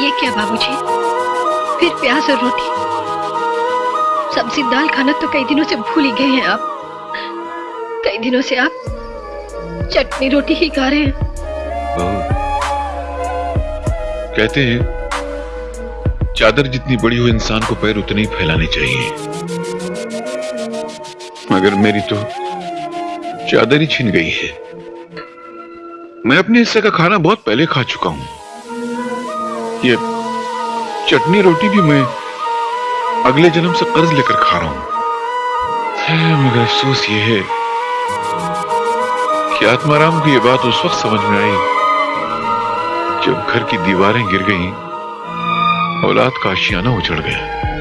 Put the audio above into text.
बाबूजी? फिर प्याज और रोटी। सब्ज़ी दाल खाना तो कई दिनों से भूल ही गए हैं आप। कई दिनों से आप चटनी रोटी ही खा रहे हैं। कहते हैं, चादर जितनी बड़ी हो, इंसान को पैर उतने ही फैलाने चाहिए। मगर मेरी तो चादर ही छिन गई है। मैं अपने हिस्से का खाना बहुत पहले खा चुका हूँ। ये चटनी रोटी भी मैं अगले जन्म से कर्ज लेकर खा रहा हूँ। मगर अफसोस ये है कि आत्माराम को यह बात उस वक्त समझ में आई, जब घर की दीवारें गिर गईं, औलाद का आशियाना उछड़ गया।